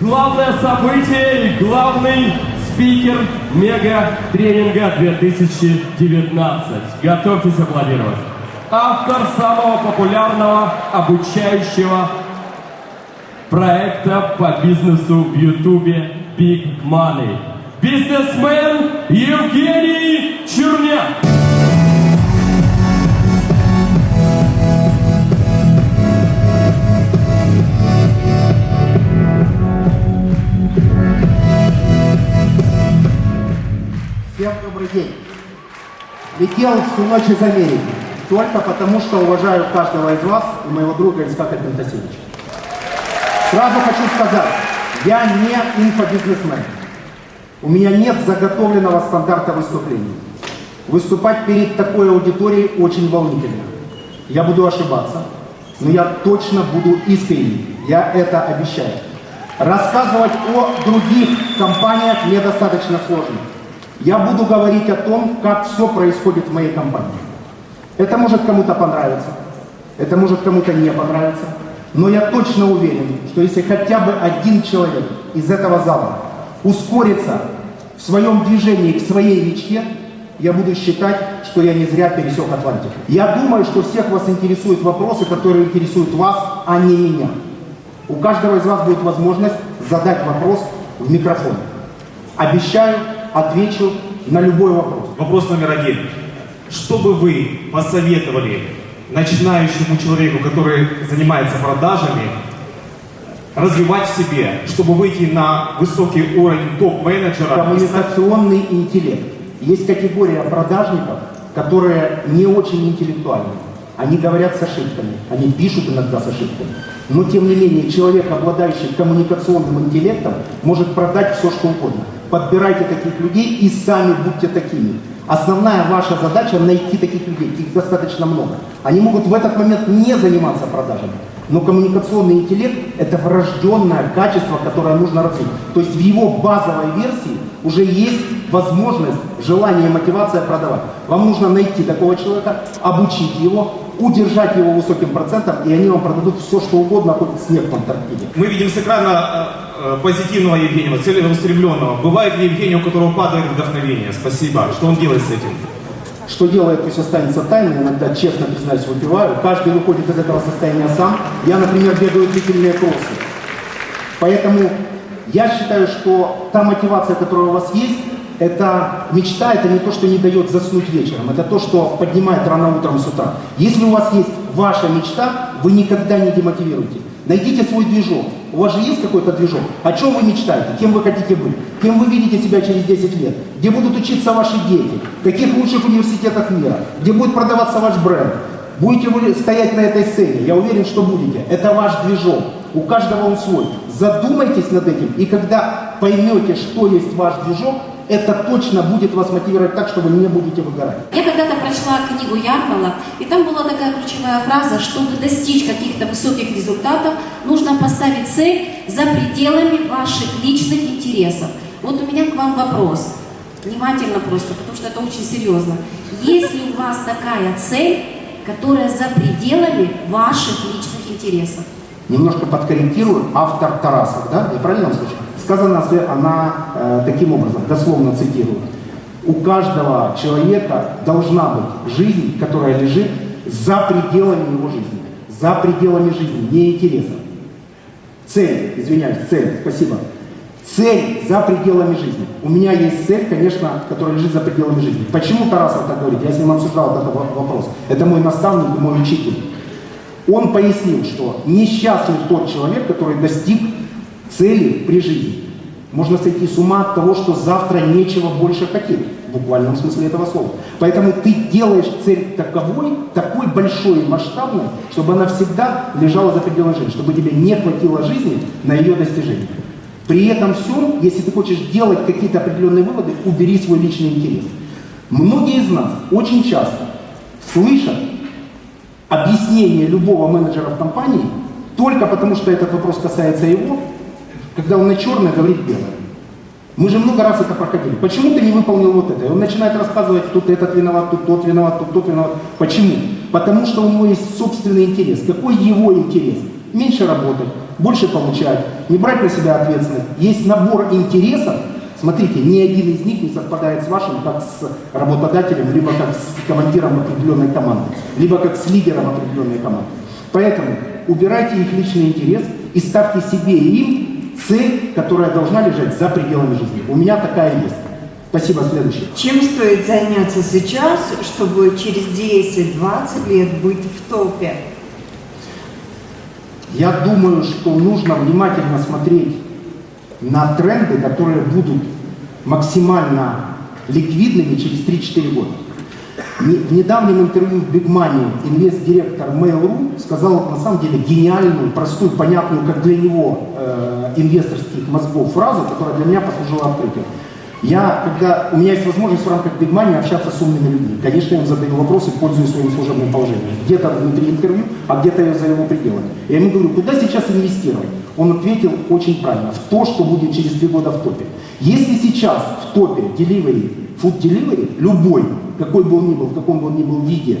Главное событие и главный спикер мега-тренинга 2019. Готовьтесь аплодировать. Автор самого популярного обучающего проекта по бизнесу в Ютубе Big Money. Бизнесмен Евгений Черняк. Всем добрый день. Летел всю ночь из Америки. Только потому, что уважаю каждого из вас и моего друга Исхака Пентасевича. Сразу хочу сказать, я не инфобизнесмен. У меня нет заготовленного стандарта выступления. Выступать перед такой аудиторией очень волнительно. Я буду ошибаться, но я точно буду искренним. Я это обещаю. Рассказывать о других компаниях мне достаточно сложно. Я буду говорить о том, как все происходит в моей компании. Это может кому-то понравиться, это может кому-то не понравиться, но я точно уверен, что если хотя бы один человек из этого зала ускорится в своем движении к своей мечте, я буду считать, что я не зря пересек Атлантику. Я думаю, что всех вас интересуют вопросы, которые интересуют вас, а не меня. У каждого из вас будет возможность задать вопрос в микрофон. Обещаю, отвечу на любой вопрос. Вопрос номер один. Что бы вы посоветовали начинающему человеку, который занимается продажами, развивать в себе, чтобы выйти на высокий уровень топ-менеджера? Коммуникационный интеллект. Есть категория продажников, которые не очень интеллектуальны. Они говорят с ошибками, они пишут иногда с ошибками. Но тем не менее, человек, обладающий коммуникационным интеллектом, может продать все, что угодно. Подбирайте таких людей и сами будьте такими. Основная ваша задача найти таких людей, их достаточно много. Они могут в этот момент не заниматься продажами, но коммуникационный интеллект – это врожденное качество, которое нужно развить. То есть в его базовой версии уже есть возможность, желание, мотивация продавать. Вам нужно найти такого человека, обучить его, удержать его высоким процентом, и они вам продадут все, что угодно, хоть снег в Антарктиде. Мы видим с экрана э, э, позитивного Евгения, целеустремленного. Бывает ли Евгений, у которого падает вдохновение? Спасибо. Что он делает с этим? Что делает, пусть останется тайной, иногда, честно признаюсь, выпиваю. Каждый выходит из этого состояния сам. Я, например, бегаю длительные кроссы. Поэтому я считаю, что та мотивация, которая у вас есть, это мечта, это не то, что не дает заснуть вечером, это то, что поднимает рано утром с утра. Если у вас есть ваша мечта, вы никогда не демотивируете. Найдите свой движок. У вас же есть какой-то движок? О чем вы мечтаете? Кем вы хотите быть? Кем вы видите себя через 10 лет? Где будут учиться ваши дети? В каких лучших университетах мира? Где будет продаваться ваш бренд? Будете вы стоять на этой сцене? Я уверен, что будете. Это ваш движок. У каждого он свой. Задумайтесь над этим, и когда поймете, что есть ваш движок, это точно будет вас мотивировать так, что вы не будете выгорать. Я когда-то прочла книгу Ярмала, и там была такая ключевая фраза, чтобы достичь каких-то высоких результатов, нужно поставить цель за пределами ваших личных интересов. Вот у меня к вам вопрос. Внимательно просто, потому что это очень серьезно. Есть ли у вас такая цель, которая за пределами ваших личных интересов? Немножко подкорректирую. Автор Тарасов, да? Я правильно слышу? Сказано она э, таким образом, дословно цитирую. У каждого человека должна быть жизнь, которая лежит за пределами его жизни. За пределами жизни, не интереса. Цель, извиняюсь, цель, спасибо. Цель за пределами жизни. У меня есть цель, конечно, которая лежит за пределами жизни. Почему Тарасов так говорит? Я с ним обсуждал этот вопрос. Это мой наставник и мой учитель. Он пояснил, что несчастлив тот человек, который достиг цели при жизни. Можно сойти с ума от того, что завтра нечего больше хотеть, в буквальном смысле этого слова. Поэтому ты делаешь цель таковой, такой большой и масштабной, чтобы она всегда лежала за пределами жизни, чтобы тебе не хватило жизни на ее достижение. При этом всем, если ты хочешь делать какие-то определенные выводы, убери свой личный интерес. Многие из нас очень часто слышат объяснение любого менеджера в компании только потому, что этот вопрос касается его, когда он на черное говорит белое. Мы же много раз это проходили. Почему ты не выполнил вот это? И он начинает рассказывать, тут этот виноват, тут тот виноват, тут тот виноват. Почему? Потому что у него есть собственный интерес. Какой его интерес? Меньше работать, больше получать, не брать на себя ответственность. Есть набор интересов, смотрите, ни один из них не совпадает с вашим, как с работодателем, либо как с командиром определенной команды, либо как с лидером определенной команды. Поэтому убирайте их личный интерес и ставьте себе и им цель, которая должна лежать за пределами жизни. У меня такая есть. Спасибо, следующий. Чем стоит заняться сейчас, чтобы через 10-20 лет быть в топе? Я думаю, что нужно внимательно смотреть на тренды, которые будут максимально ликвидными через 3-4 года. В недавнем интервью в Big Money инвест-директор Mail.ru сказал на самом деле гениальную, простую, понятную, как для него, э, инвесторских мозгов фразу, которая для меня послужила открытием. Я, когда у меня есть возможность в рамках Big Money общаться с умными людьми, конечно, я им задаю вопросы, пользуясь своим служебным положением. Где-то внутри интервью, а где-то я за его пределами. Я ему говорю, куда сейчас инвестировать? Он ответил очень правильно, в то, что будет через три года в топе. Если сейчас в топе delivery, food delivery, любой, какой бы он ни был, в каком бы он ни был виде,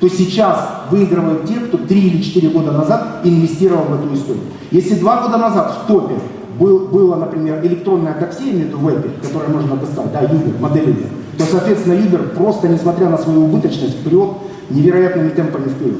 то сейчас выигрывают те, кто три или четыре года назад инвестировал в эту историю. Если два года назад в топе был, было, например, электронное такси, имею в виду которое можно достать, да, Uber, модель Uber, то, соответственно, Uber просто, несмотря на свою убыточность, вперед невероятными темпами вперед.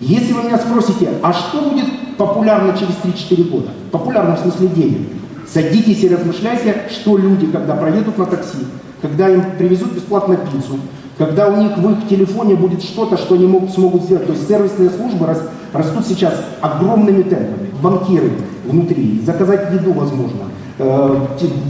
Если вы меня спросите, а что будет популярно через 3-4 года? Популярно в смысле денег. Садитесь и размышляйте, что люди, когда проедут на такси, когда им привезут бесплатно пиццу, когда у них в их телефоне будет что-то, что они могут, смогут сделать. То есть сервисные службы рас- растут сейчас огромными темпами. Банкиры внутри, заказать еду возможно, э,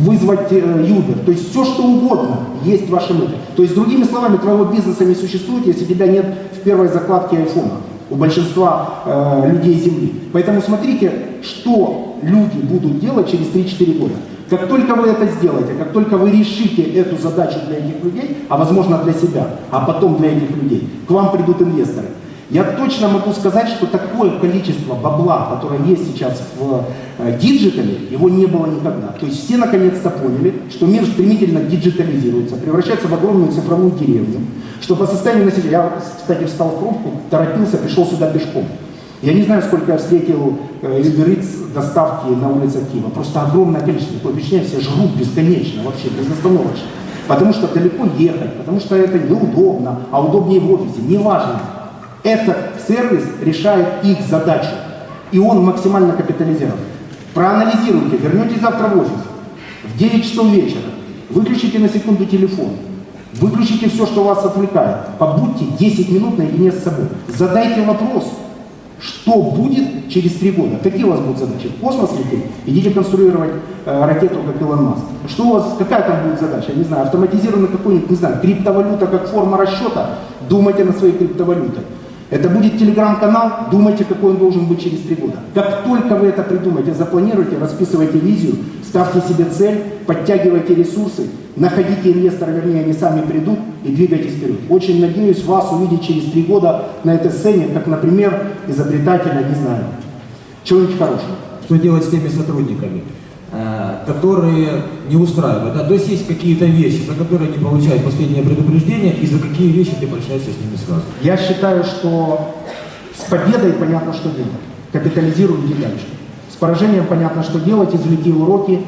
вызвать э, Uber. То есть все, что угодно есть в вашем это. То есть, другими словами, твоего бизнеса не существует, если тебя нет в первой закладке айфона у большинства э, людей Земли. Поэтому смотрите, что люди будут делать через 3-4 года. Как только вы это сделаете, как только вы решите эту задачу для этих людей, а возможно для себя, а потом для этих людей, к вам придут инвесторы. Я точно могу сказать, что такое количество бабла, которое есть сейчас в э, digital е, его не было никогда. То есть все наконец-то поняли, что мир стремительно диджитализируется, превращается в огромную цифровую деревню, что по состоянию населения, я, кстати, встал в пробку, торопился, пришел сюда пешком. Я не знаю, сколько я встретил э, Uber Eats доставки на улицах Киева. Просто огромное количество. Впечатление, все жрут бесконечно, вообще, безостановочно. Потому что далеко ехать, потому что это неудобно, а удобнее в офисе. Неважно. Этот сервис решает их задачу. И он максимально капитализирован. Проанализируйте, вернетесь завтра в офис. В 9 часов вечера. Выключите на секунду телефон. Выключите все, что вас отвлекает. Побудьте 10 минут наедине с собой. Задайте вопрос, что будет через три года? Какие у вас будут задачи? В космос лететь? Идите конструировать э, ракету, как Илон Маск. Что у вас, какая там будет задача? Я не знаю, автоматизированный какой-нибудь, не знаю, криптовалюта как форма расчета? Думайте на своей криптовалюте. Это будет телеграм-канал, думайте, какой он должен быть через три года. Как только вы это придумаете, запланируйте, расписывайте визию, ставьте себе цель, подтягивайте ресурсы, находите инвестора, вернее, они сами придут и двигайтесь вперед. Очень надеюсь вас увидеть через три года на этой сцене, как, например, изобретателя, не знаю, чего-нибудь хорошего. Что делать с теми сотрудниками, э, которые не устраивают? Да? То есть есть какие-то вещи, за которые они получают последнее предупреждение, и за какие вещи ты прощаешься с ними сразу. Я считаю, что с победой понятно, что делать. Капитализируй иди дальше. Поражением понятно, что делать, извлеки уроки,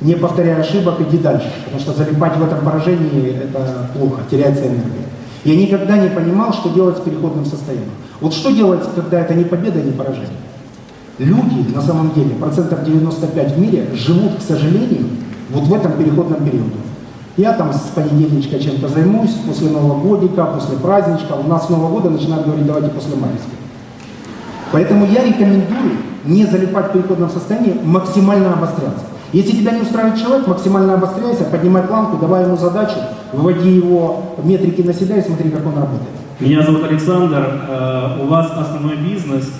не повторяя ошибок, иди дальше. Потому что залипать в этом поражении – это плохо, теряется энергия. Я никогда не понимал, что делать с переходным состоянием. Вот что делать, когда это не победа, не поражение? Люди, на самом деле, процентов 95 в мире живут, к сожалению, вот в этом переходном периоде. Я там с понедельничка чем-то займусь, после Нового годика, после праздничка. У нас с Нового года начинают говорить, давайте после майского. Поэтому я рекомендую не залипать в переходном состоянии, максимально обостряться. Если тебя не устраивает человек, максимально обостряйся, поднимай планку, давай ему задачу, выводи его метрики на себя и смотри, как он работает. Меня зовут Александр. Э, У вас основной бизнес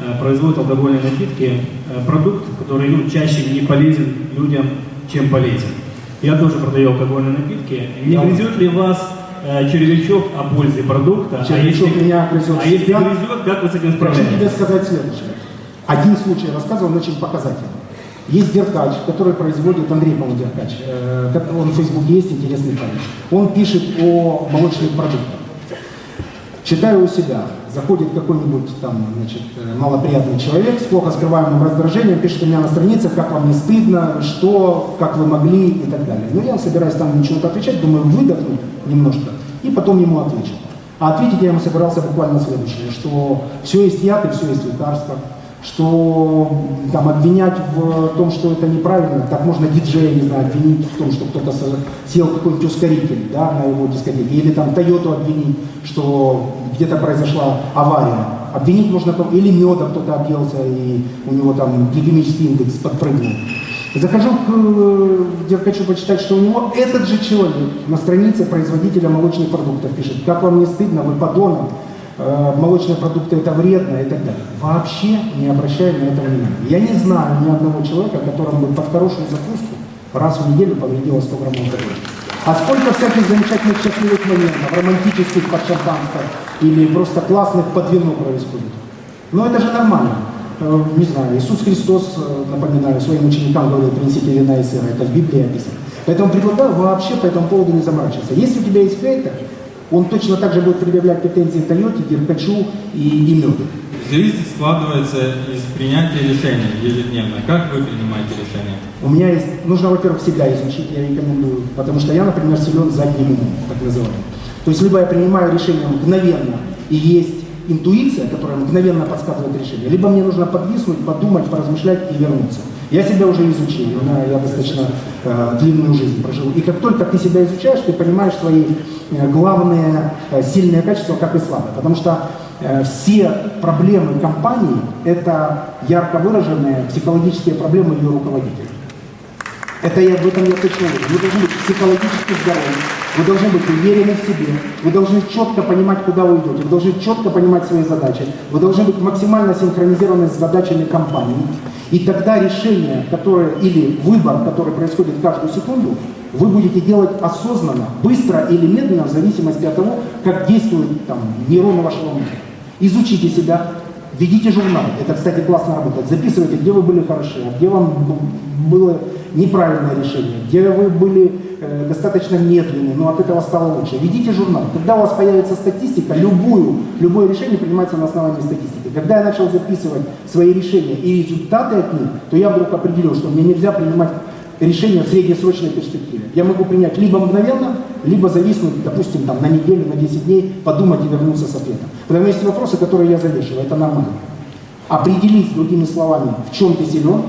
э, производит алкогольные напитки, э, продукт, который ну, чаще не полезен людям, чем полезен. Я тоже продаю алкогольные напитки. Не грызет ли вас э, червячок о пользе продукта? Червячок а если, меня грызет а если грызет, как вы с этим Хочу тебе справляетесь? сказать следующее. Один случай рассказывал, он очень показательный. Есть Деркач, который производит, Андрей, по-моему, Деркач, э, он в Фейсбуке есть, интересный парень. Он пишет о молочных продуктах. Читаю у себя. заходит какой-нибудь там, значит, э, малоприятный человек с плохо скрываемым раздражением, пишет у меня на странице, как вам не стыдно, что, как вы могли и так далее. Но я собираюсь там ничего отвечать, думаю, выдохну немножко и потом ему отвечу. А ответить я ему собирался буквально следующее, что все есть яд и все есть лекарство, что там обвинять в том, что это неправильно, так можно диджея, не знаю, обвинить в том, что кто-то съел какой-нибудь ускоритель да, на его дискотеке, или там Тойоту обвинить, что где-то произошла авария. Обвинить можно, или меда кто-то объелся, и у него там гликемический индекс подпрыгнул. Захожу к Деркачу почитать, что у него этот же человек на странице производителя молочных продуктов пишет, как вам не стыдно, вы подонок, молочные продукты это вредно и так далее. Вообще не обращая на это внимания. Я не знаю ни одного человека, которому бы под хорошую закуску раз в неделю повредило 100 грамм алкоголя. А сколько всяких замечательных счастливых моментов, романтических под шампанское или просто классных под вино происходит. Но это же нормально. Э, Не знаю, Иисус Христос, э, напоминаю, своим ученикам говорил, принесите вина и сыра, это в Библии описано. Поэтому предлагаю вообще по этому поводу не заморачиваться. Если у тебя есть хейтер, он точно так же будет предъявлять претензии Тойоте, Деркачу и, меду. Жизнь складывается из принятия решений ежедневно. Как вы принимаете решения? У меня есть, нужно, во-первых, всегда изучить, я рекомендую, потому что я, например, силен задним умом, так называемым. То есть либо я принимаю решение мгновенно, и есть интуиция, которая мгновенно подсказывает решение, либо мне нужно подвиснуть, подумать, поразмышлять и вернуться. Я себя уже изучил, у меня- я достаточно э, длинную жизнь прожил. И как только ты себя изучаешь, ты понимаешь свои э, главные э, сильные качества, как и слабые. Потому что э, все проблемы компании – это ярко выраженные психологические проблемы ее руководителей. Это я, в этом я точно уверен. Вы должны быть психологически здоровы, вы должны быть уверены в себе, вы должны четко понимать, куда вы идете, вы должны четко понимать свои задачи, вы должны быть максимально синхронизированы с задачами компании. И тогда решение, которое, или выбор, который происходит каждую секунду, вы будете делать осознанно, быстро или медленно, в зависимости от того, как действуют там, нейроны вашего мозга. Изучите себя, ведите журнал. Это, кстати, классно работает. Записывайте, где вы были хороши, а где вам б- было неправильное решение, где вы были э, достаточно медленны, но от этого стало лучше. Ведите журнал. Когда у вас появится статистика, любую, любое решение принимается на основании статистики. Когда я начал записывать свои решения и результаты от них, то я вдруг определил, что мне нельзя принимать решение в среднесрочной перспективе. Я могу принять либо мгновенно, либо зависнуть, допустим, там, на неделю, на 10 дней, подумать и вернуться с ответом. Потому есть вопросы, которые я завешиваю, это нормально. Определись, другими словами, в чем ты силен,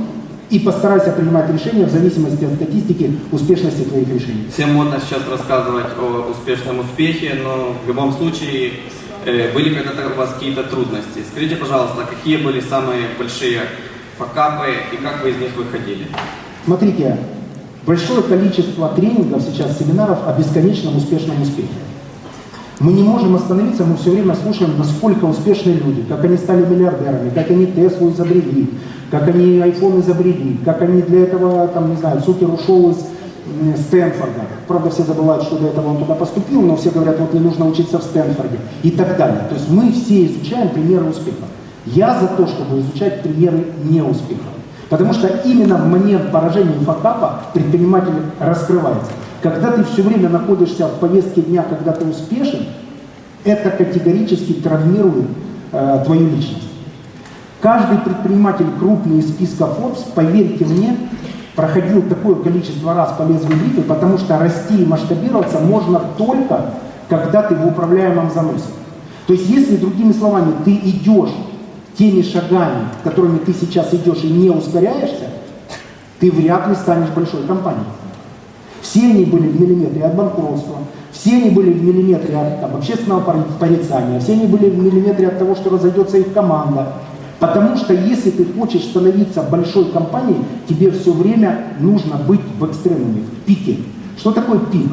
и постарайся принимать решения в зависимости от статистики успешности твоих решений. Всем модно сейчас рассказывать о успешном успехе, но в любом случае э, были когда-то у вас какие-то трудности. Скажите, пожалуйста, какие были самые большие факапы и как вы из них выходили? Смотрите, большое количество тренингов сейчас, семинаров о бесконечном успешном успехе. Мы не можем остановиться, мы все время слушаем, насколько успешны люди, как они стали миллиардерами, как они Теслу изобрели, как они iPhone изобрели, как они для этого, там, не знаю, Цукер ушел из Стэнфорда. Правда, все забывают, что до этого он туда поступил, но все говорят, вот не нужно учиться в Стэнфорде и так далее. То есть мы все изучаем примеры успеха. Я за то, чтобы изучать примеры неуспеха. Потому что именно в момент поражения и факапа предприниматель раскрывается. Когда ты все время находишься в повестке дня, когда ты успешен, это категорически травмирует э, твою личность. Каждый предприниматель крупный из списка Forbes, поверьте мне, проходил такое количество раз по лезвию бритвы, потому что расти и масштабироваться можно только, когда ты в управляемом заносе. То есть, если, другими словами, ты идешь теми шагами, которыми ты сейчас идешь и не ускоряешься, ты вряд ли станешь большой компанией. Все они были в миллиметре от банкротства, все они были в миллиметре от там, общественного пор- порицания, все они были в миллиметре от того, что разойдется их команда. Потому что если ты хочешь становиться большой компанией, тебе все время нужно быть в экстремуме, в пике. Что такое пик?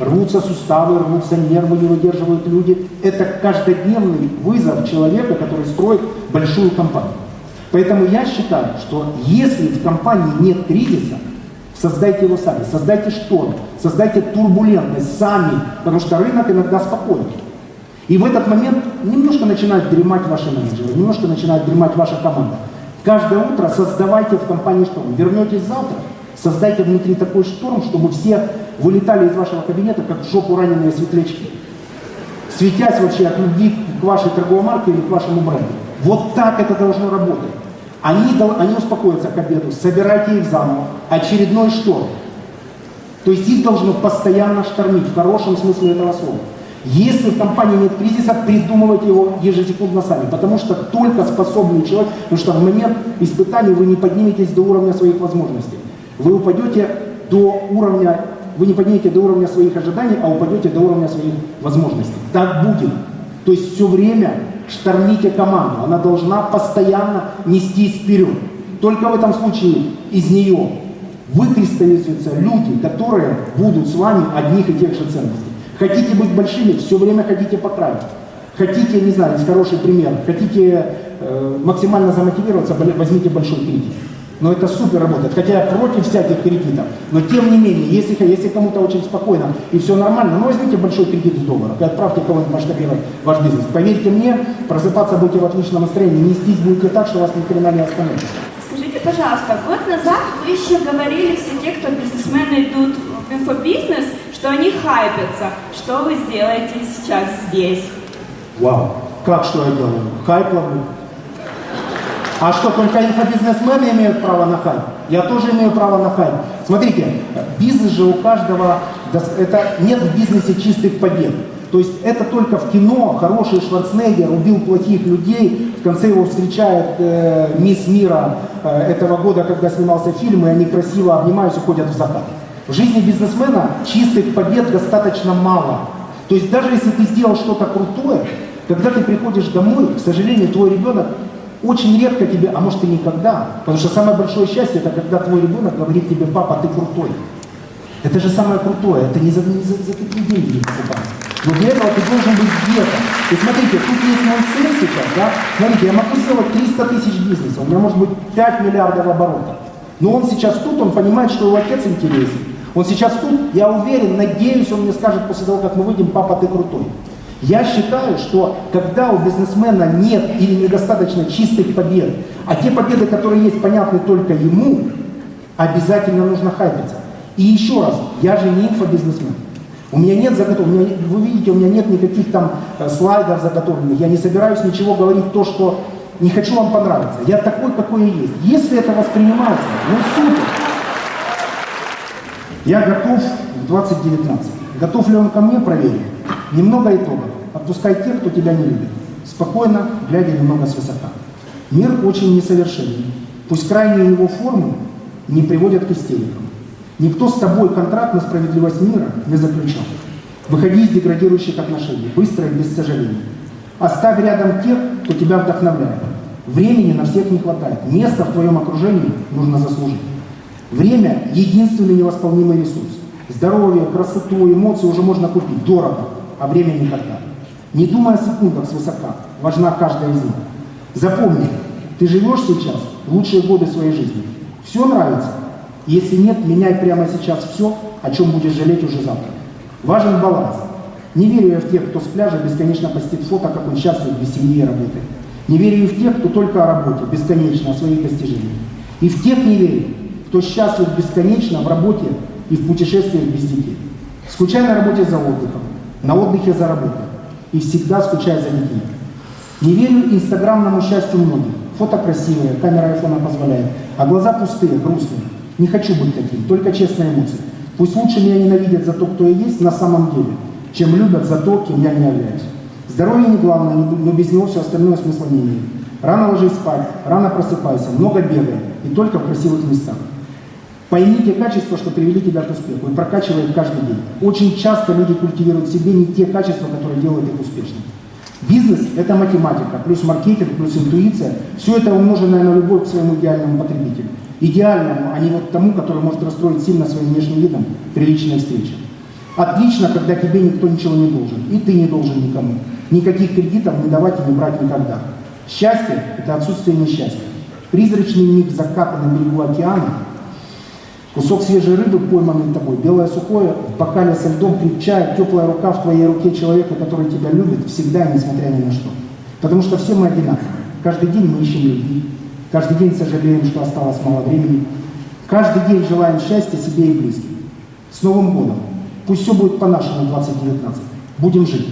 Рвутся суставы, рвутся нервы, не выдерживают люди. Это каждодневный вызов человека, который строит большую компанию. Поэтому я считаю, что если в компании нет кризиса, создайте его сами, создайте шторм, создайте турбулентность сами, потому что рынок иногда спокойный. И в этот момент немножко начинают дремать ваши менеджеры, немножко начинает дремать ваша команда. Каждое утро создавайте в компании шторм. Вернетесь завтра, создайте внутри такой шторм, чтобы все вылетали из вашего кабинета, как в жопу раненые светлячки. светясь вообще от любви к вашей торговой марке или к вашему бренду. Вот так это должно работать. Они, они успокоятся к обеду, собирайте их заново. Очередной шторм. То есть их должно постоянно штормить, в хорошем смысле этого слова. Если в компании нет кризиса, придумывайте его ежесекундно сами, потому что только способный человек, потому что в момент испытаний вы не подниметесь до уровня своих возможностей. Вы упадете до уровня, вы не поднимете до уровня своих ожиданий, а упадете до уровня своих возможностей. Так будет. То есть все время штормите команду, она должна постоянно нестись вперед. Только в этом случае из нее выкристаллизуются люди, которые будут с вами одних и тех же ценностей. Хотите быть большими, все время ходите по краю. Хотите, не знаю, есть хороший пример, хотите э, максимально замотивироваться, возьмите большой кредит. Но это супер работает. Хотя я против всяких кредитов. Но тем не менее, если, если кому-то очень спокойно и все нормально, ну возьмите большой кредит в долларах и отправьте кого-нибудь масштабировать ваш бизнес. Поверьте мне, просыпаться будете в отличном настроении, нестись будете так, что вас ни хрена не остановит. Скажите, пожалуйста, год назад вы еще говорили все те, кто бизнесмены идут в инфобизнес, что они хайпятся. Что вы сделаете сейчас здесь? Вау. Как что я делаю? Хайп ловлю. А что, только инфобизнесмены имеют право на хайп? Я тоже имею право на хайп. Смотрите, бизнес же у каждого, это нет в бизнесе чистых побед. То есть это только в кино хороший Шварценеггер убил плохих людей, в конце его встречает э, мисс мира э, этого года, когда снимался фильм, и они красиво обнимаются, ходят в закат. В жизни бизнесмена чистых побед достаточно мало. То есть даже если ты сделал что-то крутое, когда ты приходишь домой, к сожалению, твой ребенок очень редко тебе, а может и никогда, потому что самое большое счастье, это когда твой ребенок говорит тебе, папа, ты крутой. Это же самое крутое, это не за, не за, за такие деньги не покупается. Но для этого ты должен быть где-то. И смотрите, тут есть мой сын сейчас, да, смотрите, я могу сделать 300 тысяч бизнеса, у меня может быть 5 миллиардов оборотов. Но он сейчас тут, он понимает, что его отец интересен. Он сейчас тут, я уверен, надеюсь, он мне скажет после того, как мы выйдем, папа, ты крутой. Я считаю, что когда у бизнесмена нет или недостаточно чистых побед, а те победы, которые есть, понятны только ему, обязательно нужно хайпиться. И еще раз, я же не инфобизнесмен. У меня нет заготовок, вы видите, у меня нет никаких там э, слайдов заготовленных, я не собираюсь ничего говорить то, что не хочу вам понравиться. Я такой, какой я есть. Если это воспринимается, ну супер. Я готов в 2019. Готов ли он ко мне, проверим. Немного итогов. Отпускай тех, кто тебя не любит. Спокойно, глядя немного свысока. Мир очень несовершенен. Пусть крайние его формы не приводят к истерикам. Никто с тобой контракт на справедливость мира не заключал. Выходи из деградирующих отношений, быстро и без сожалений. Оставь рядом тех, кто тебя вдохновляет. Времени на всех не хватает. Место в твоем окружении нужно заслужить. Время – единственный невосполнимый ресурс. Здоровье, красоту, эмоции уже можно купить. Дорого, а время никогда. Не думай о секундах свысока. Важна каждая из них. Запомни, ты живешь сейчас лучшие годы своей жизни. Все нравится? Если нет, меняй прямо сейчас все, о чем будешь жалеть уже завтра. Важен баланс. Не верю я в тех, кто с пляжа бесконечно постит фото, как он счастлив без семьи и работы. Не верю и в тех, кто только о работе, бесконечно, о своих достижениях. И в тех не верю, кто счастлив бесконечно в работе и в путешествиях без детей. Скучай на работе за отдыхом, на отдыхе за работой. И всегда скучай за детьми. Не верю инстаграмному счастью многих. Фото красивые, камера айфона позволяет, а глаза пустые, грустные. Не хочу быть таким, только честные эмоции. Пусть лучше меня ненавидят за то, кто я есть на самом деле, чем любят за то, кем я не являюсь. Здоровье не главное, но без него все остальное смысла не имеет. Рано ложись спать, рано просыпайся, много бегай, и только в красивых местах. Пойми те качества, что привели тебя к успеху, и прокачивай каждый день. Очень часто люди культивируют в себе не те качества, которые делают их успешными. Бизнес – это математика, плюс маркетинг, плюс интуиция. Все это умноженное на любовь к своему идеальному потребителю. Идеальному, а не вот тому, который может расстроить сильно своим внешним видом при личной встрече. Отлично, когда тебе никто ничего не должен, и ты не должен никому. Никаких кредитов не давать и не брать никогда. Счастье – это отсутствие несчастья. Призрачный миг заката на берегу океана, кусок свежей рыбы, пойманный тобой, белое сухое, в бокале со льдом крепчает, теплая рука в твоей руке человека, который тебя любит, всегда несмотря ни на что. Потому что все мы одинаковы. Каждый день мы ищем любви, каждый день сожалеем, что осталось мало времени, каждый день желаем счастья себе и близким. С Новым годом! Пусть все будет по-нашему 2019. Будем жить.